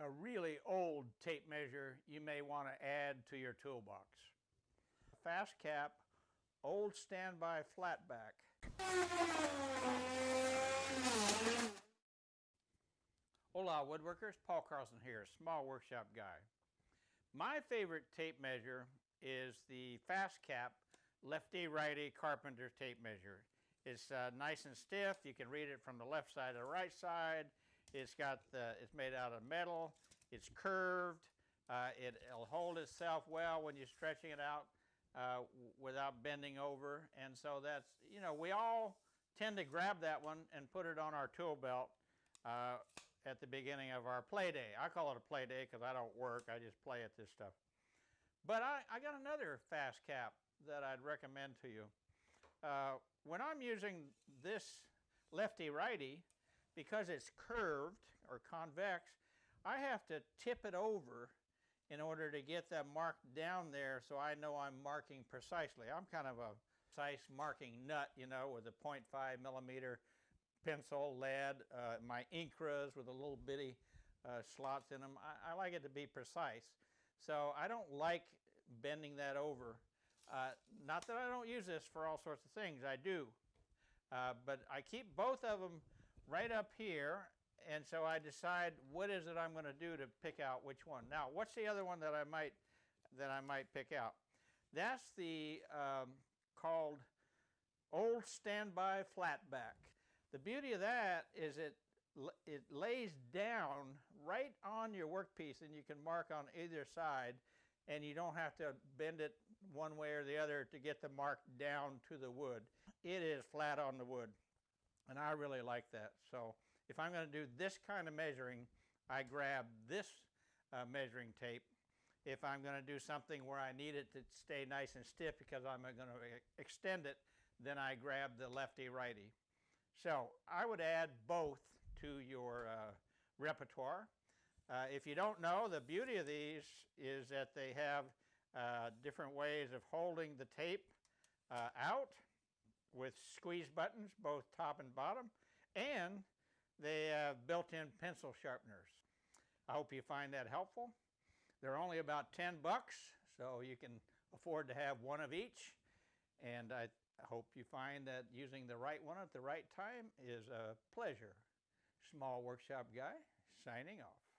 a really old tape measure you may want to add to your toolbox. Fast cap, old standby flatback. Hola woodworkers, Paul Carlson here, small workshop guy. My favorite tape measure is the FastCap lefty righty carpenter tape measure. It's uh, nice and stiff, you can read it from the left side to the right side. It's got the, it's made out of metal, it's curved, uh, it, will hold itself well when you're stretching it out uh, without bending over. And so that's, you know, we all tend to grab that one and put it on our tool belt uh, at the beginning of our play day. I call it a play day because I don't work, I just play at this stuff. But I, I got another FastCap that I'd recommend to you. Uh, when I'm using this lefty-righty, because it's curved or convex, I have to tip it over in order to get that mark down there so I know I'm marking precisely. I'm kind of a precise marking nut, you know, with a 0.5 millimeter pencil, lead, uh, my Incras with a little bitty uh, slots in them. I, I, like it to be precise. So I don't like bending that over. Uh, not that I don't use this for all sorts of things, I do. Uh, but I keep both of them right up here and so I decide what is it I'm going to do to pick out which one. Now what's the other one that I might that I might pick out? That's the um, called old standby flatback. The beauty of that is it it lays down right on your workpiece and you can mark on either side and you don't have to bend it one way or the other to get the mark down to the wood. It is flat on the wood and I really like that. So if I'm going to do this kind of measuring, I grab this uh, measuring tape. If I'm going to do something where I need it to stay nice and stiff because I'm going to extend it, then I grab the lefty-righty. So I would add both to your uh, repertoire. Uh, if you don't know, the beauty of these is that they have uh, different ways of holding the tape uh, out with squeeze buttons, both top and bottom, and they have built-in pencil sharpeners. I hope you find that helpful. They're only about 10 bucks, so you can afford to have one of each. And I hope you find that using the right one at the right time is a pleasure. Small Workshop Guy, signing off.